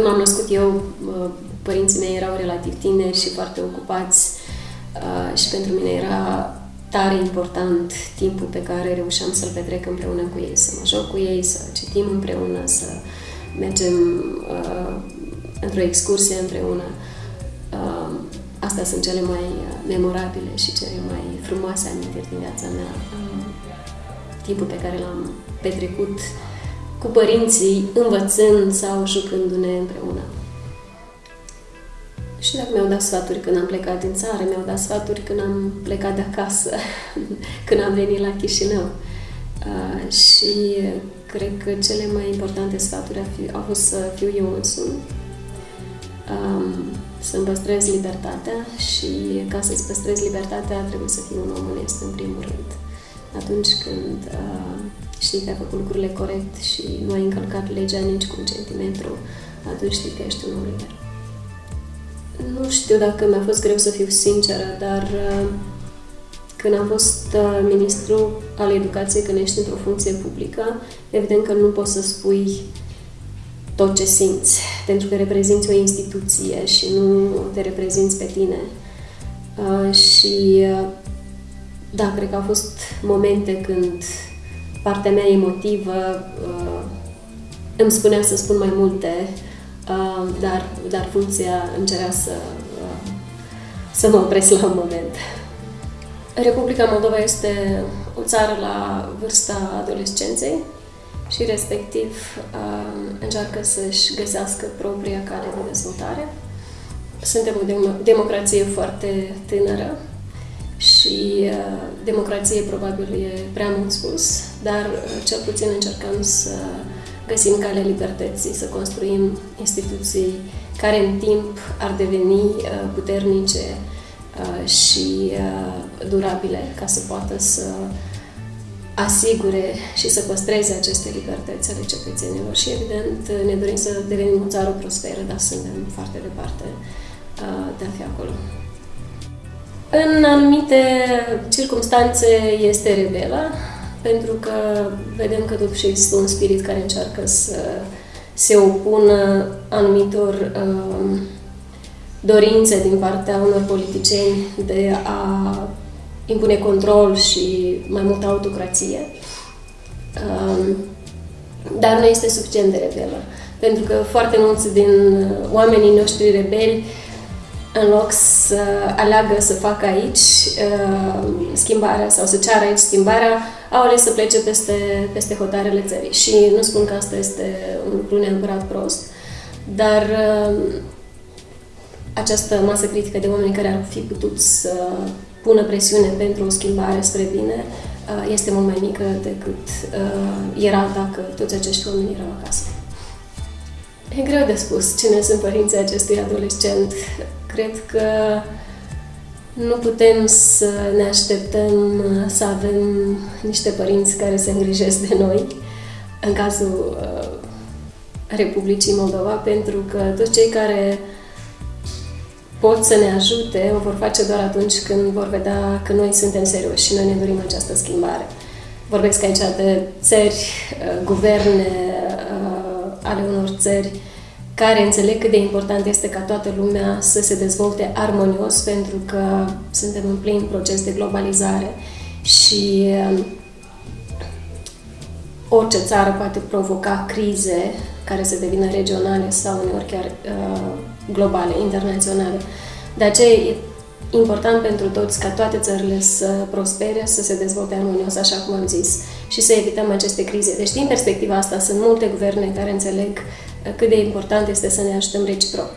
când m-am născut eu, părinții mei erau relativ tineri și foarte ocupați și pentru mine era tare important timpul pe care reușeam să-l petrec împreună cu ei, să mă joc cu ei, să citim împreună, să mergem uh, într-o excursie împreună. Uh, astea sunt cele mai memorabile și cele mai frumoase amintiri din viața mea. Uh, timpul pe care l-am petrecut cu părinții, învățând sau jucându-ne împreună. Și dacă mi-au dat sfaturi când am plecat din țară, mi-au dat sfaturi când am plecat de acasă, când am venit la Chișinău. Uh, și cred că cele mai importante sfaturi au, fi, au fost să fiu eu însumi, um, să-mi păstrez libertatea și ca să-ți păstrezi libertatea trebuie să fii un om onest în primul rând. Atunci când uh, știi că ai făcut lucrurile corect și nu ai încălcat legea nici cu un centimetru, atunci știi că ești un om liber. Nu știu dacă mi-a fost greu să fiu sinceră, dar uh, când am fost uh, ministru al educației, când ești într-o funcție publică, evident că nu poți să spui tot ce simți, pentru că reprezinți o instituție și nu te reprezinți pe tine. Uh, și da, cred că au fost momente când partea mea emotivă îmi spunea să spun mai multe Uh, dar, dar funcția îmi cerea să, uh, să mă opresc la un moment. Republica Moldova este o țară la vârsta adolescenței și respectiv uh, încearcă să-și găsească propria cale de dezvoltare. Suntem o democrație foarte tânără și democrație probabil e prea mult spus, dar cel puțin încercăm să găsim calea libertății, să construim instituții care în timp ar deveni uh, puternice uh, și uh, durabile ca să poată să asigure și să păstreze aceste libertăți ale cetățenilor. Și evident ne dorim să devenim o țară prosperă, dar suntem foarte departe de a fi acolo. În anumite circunstanțe este rebelă, pentru că vedem că totuși există un spirit care încearcă să se opună anumitor uh, dorințe din partea unor politicieni de a impune control și mai multă autocrație. Uh, dar nu este suficient de rebelă. Pentru că foarte mulți din oamenii noștri rebeli în loc să aleagă să facă aici uh, schimbarea sau să ceară aici schimbarea, au ales să plece peste, peste hotarele țării. Și nu spun că asta este un lucru neapărat prost, dar uh, această masă critică de oameni care ar fi putut să pună presiune pentru o schimbare spre bine uh, este mult mai mică decât uh, era dacă toți acești oameni erau acasă. E greu de spus cine sunt părinții acestui adolescent. Cred că nu putem să ne așteptăm să avem niște părinți care se îngrijesc de noi, în cazul uh, Republicii Moldova, pentru că toți cei care pot să ne ajute o vor face doar atunci când vor vedea că noi suntem serioși și noi ne dorim această schimbare. Vorbesc aici de țări, uh, guverne uh, ale unor țări care înțeleg cât de important este ca toată lumea să se dezvolte armonios, pentru că suntem în plin proces de globalizare și um, orice țară poate provoca crize care să devină regionale sau uneori chiar uh, globale, internaționale. De aceea e important pentru toți ca toate țările să prospere, să se dezvolte armonios, așa cum am zis, și să evităm aceste crize. Deci, din perspectiva asta, sunt multe guverne care înțeleg cât de important este să ne ajutăm reciproc.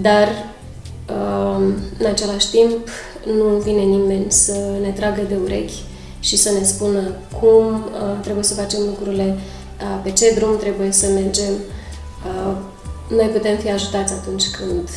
Dar, um, în același timp, nu vine nimeni să ne tragă de urechi și să ne spună cum uh, trebuie să facem lucrurile, uh, pe ce drum trebuie să mergem. Uh, noi putem fi ajutați atunci când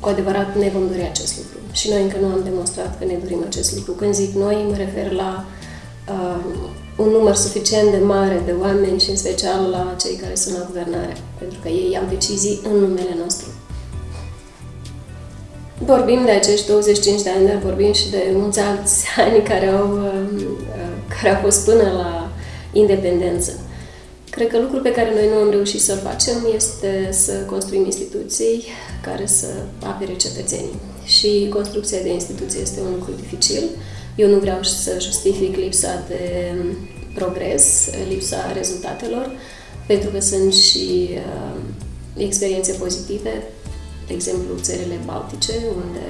cu adevărat ne vom dori acest lucru. Și noi încă nu am demonstrat că ne dorim acest lucru. Când zic noi, mă refer la uh, un număr suficient de mare de oameni și în special la cei care sunt la guvernare, pentru că ei iau decizii în numele nostru. Vorbim de acești 25 de ani, dar vorbim și de mulți alți ani care au, uh, care au fost până la independență. Cred că lucrul pe care noi nu am reușit să-l facem este să construim instituții care să apere cetățenii. Și construcția de instituții este un lucru dificil. Eu nu vreau să justific lipsa de progres, lipsa rezultatelor, pentru că sunt și uh, experiențe pozitive, de exemplu țările Baltice, unde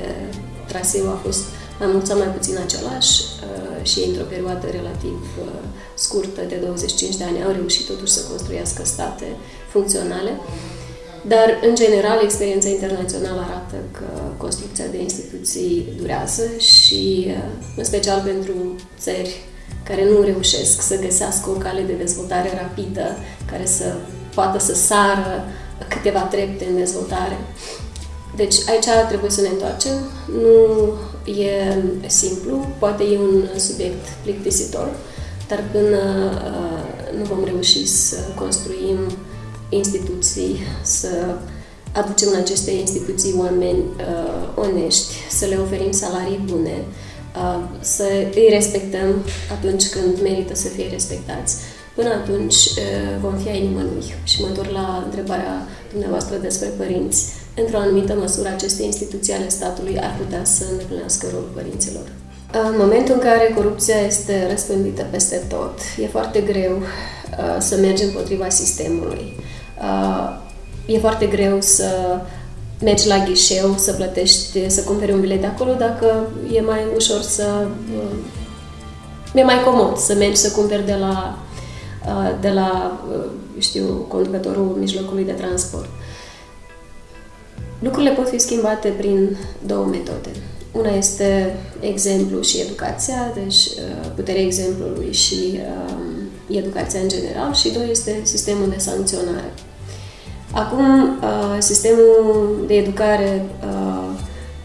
traseul a fost mai mult sau mai puțin același uh, și într-o perioadă relativ uh, scurtă de 25 de ani au reușit totuși să construiască state funcționale. Dar, în general, experiența internațională arată că construcția de instituții durează și, uh, în special pentru țări care nu reușesc să găsească o cale de dezvoltare rapidă, care să poată să sară câteva trepte în dezvoltare. Deci aici trebuie să ne întoarcem. Nu e simplu, poate e un subiect plictisitor, dar până uh, nu vom reuși să construim instituții, să aducem în aceste instituții oameni uh, onești, să le oferim salarii bune, uh, să îi respectăm atunci când merită să fie respectați. Până atunci uh, vom fi ai nimănui. Și mă întorc la întrebarea dumneavoastră despre părinți într-o anumită măsură, aceste instituții ale statului ar putea să îndeplinească rolul părinților. În momentul în care corupția este răspândită peste tot, e foarte greu uh, să mergi împotriva sistemului. Uh, e foarte greu să mergi la ghișeu, să plătești, să cumperi un bilet de acolo, dacă e mai ușor să... Uh, e mai comod să mergi să cumperi de la, de la știu, conducătorul mijlocului de transport. Lucrurile pot fi schimbate prin două metode. Una este exemplu și educația, deci uh, puterea exemplului și um, educația în general, și doi este sistemul de sancționare. Acum, uh, sistemul de educare uh,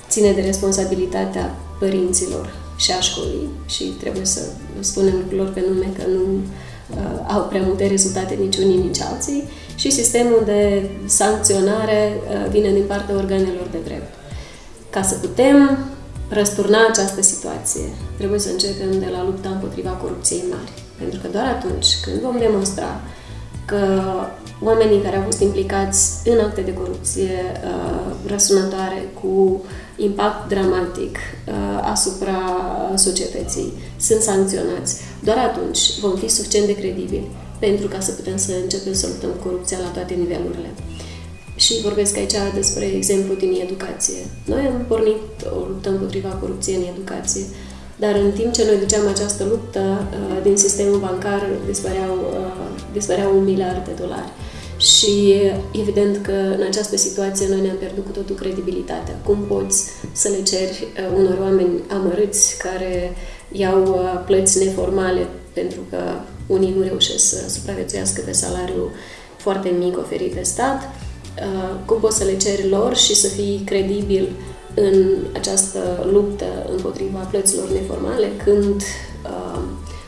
ține de responsabilitatea părinților și a școlii și trebuie să spunem lucrurilor pe nume că nu uh, au prea multe rezultate nici unii, nici alții și sistemul de sancționare uh, vine din partea organelor de drept. Ca să putem răsturna această situație, trebuie să începem de la lupta împotriva corupției mari. Pentru că doar atunci când vom demonstra că oamenii care au fost implicați în acte de corupție uh, răsunătoare cu impact dramatic uh, asupra societății sunt sancționați, doar atunci vom fi suficient de credibili pentru ca să putem să începem să luptăm corupția la toate nivelurile. Și vorbesc aici despre exemplu din educație. Noi am pornit o luptă împotriva corupției în educație, dar în timp ce noi duceam această luptă, uh, din sistemul bancar dispăreau, uh, dispăreau un miliard de dolari. Și evident că în această situație noi ne-am pierdut cu totul credibilitatea. Cum poți să le ceri uh, unor oameni amărâți care iau plăți neformale pentru că unii nu reușesc să supraviețuiască pe salariu foarte mic oferit de stat. Uh, cum poți să le ceri lor și să fii credibil în această luptă împotriva plăților neformale când uh,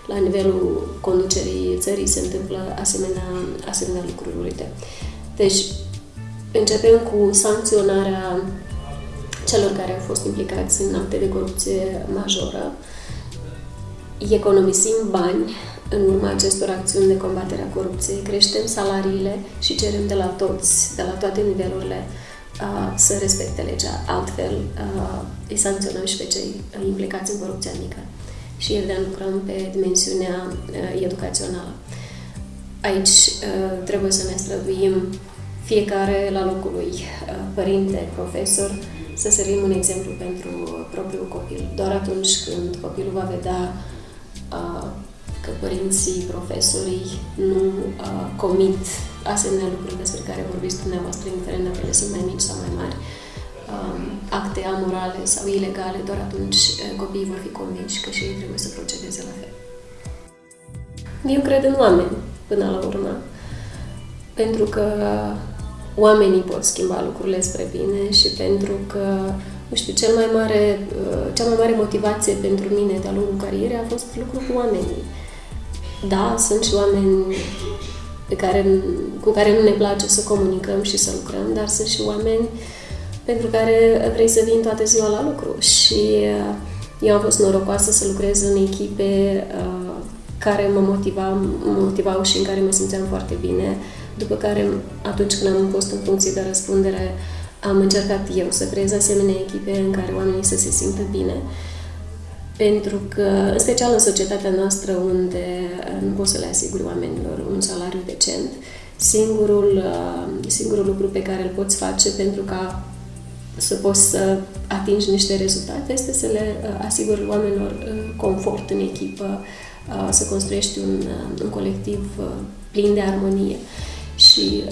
la nivelul conducerii țării se întâmplă asemenea, asemenea lucruri. Uite. Deci, începem cu sancționarea celor care au fost implicați în acte de corupție majoră, economisim bani în urma acestor acțiuni de combatere a corupției, creștem salariile și cerem de la toți, de la toate nivelurile, să respecte legea. Altfel, îi sancționăm și pe cei implicați în corupția mică. Și evident lucrăm pe dimensiunea educațională. Aici trebuie să ne străduim fiecare la locul lui, părinte, profesor, să servim un exemplu pentru propriul copil. Doar atunci când copilul va vedea că părinții, profesorii nu uh, comit asemenea lucruri despre care vorbiți dumneavoastră, indiferent dacă ele sunt mai mici sau mai mari, um, acte amorale sau ilegale, doar atunci uh, copiii vor fi convinși că și ei trebuie să procedeze la fel. Eu cred în oameni, până la urmă, pentru că oamenii pot schimba lucrurile spre bine și pentru că, nu știu, cel mai mare, uh, cea mai mare motivație pentru mine de-a lungul carierei a fost lucru cu oamenii da, sunt și oameni pe care, cu care nu ne place să comunicăm și să lucrăm, dar sunt și oameni pentru care vrei să vin toată ziua la lucru. Și uh, eu am fost norocoasă să lucrez în echipe uh, care mă, motiva, mă motivau și în care mă simțeam foarte bine. După care, atunci când am fost în funcție de răspundere, am încercat eu să creez asemenea echipe în care oamenii să se simtă bine. Pentru că, în special în societatea noastră, unde nu poți să le asiguri oamenilor un salariu decent, singurul, singurul lucru pe care îl poți face pentru ca să poți să atingi niște rezultate este să le asiguri oamenilor confort în echipă, să construiești un, un colectiv plin de armonie. Și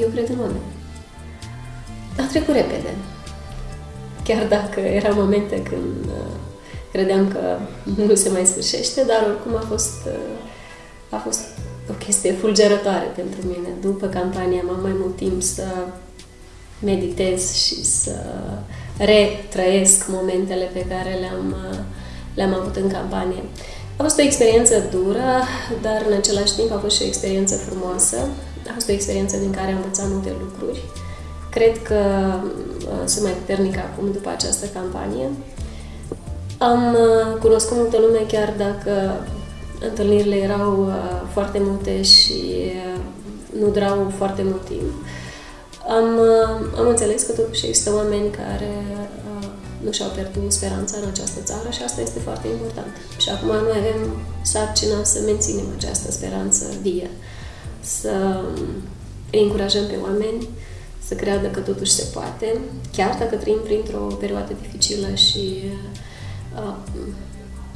eu cred în oameni. A trecut repede. Chiar dacă erau momente când credeam că nu se mai sfârșește, dar oricum a fost, a fost o chestie fulgerătoare pentru mine. După campanie am mai mult timp să meditez și să retrăiesc momentele pe care le-am, le-am avut în campanie. A fost o experiență dură, dar în același timp a fost și o experiență frumoasă. A fost o experiență din care am învățat multe lucruri. Cred că uh, sunt mai puternică acum după această campanie. Am uh, cunoscut multă lume chiar dacă întâlnirile erau uh, foarte multe și nu durau foarte mult timp. Am, am înțeles că totuși există oameni care nu și-au pierdut speranța în această țară și asta este foarte important. Și acum noi avem sarcina să menținem această speranță vie, să îi încurajăm pe oameni să creadă că totuși se poate, chiar dacă trăim printr-o perioadă dificilă și uh,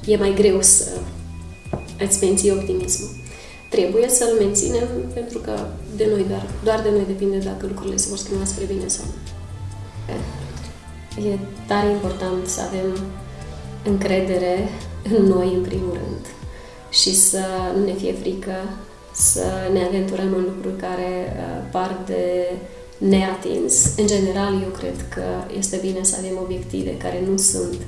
e mai greu să îți menții optimismul. Trebuie să-l menținem pentru că de noi doar, doar de noi depinde dacă lucrurile se vor schimba spre bine sau nu. E tare important să avem încredere în noi, în primul rând, și să nu ne fie frică să ne aventurăm în lucruri care uh, par de neatins. În general, eu cred că este bine să avem obiective care nu sunt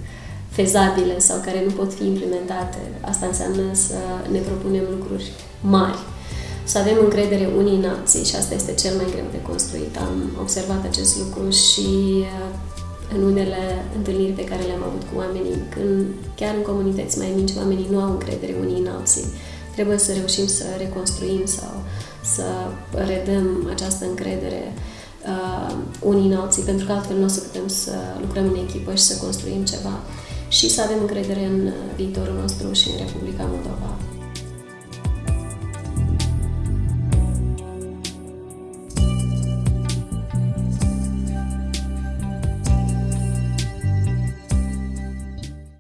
fezabile sau care nu pot fi implementate. Asta înseamnă să ne propunem lucruri mari, să avem încredere unii în alții și asta este cel mai greu de construit. Am observat acest lucru și uh, în unele întâlniri pe care le-am avut cu oamenii, când chiar în comunități mai mici oamenii nu au încredere unii în alții. Trebuie să reușim să reconstruim sau să redăm această încredere uh, unii în alții, pentru că altfel nu o să putem să lucrăm în echipă și să construim ceva și să avem încredere în viitorul nostru și în Republica Moldova.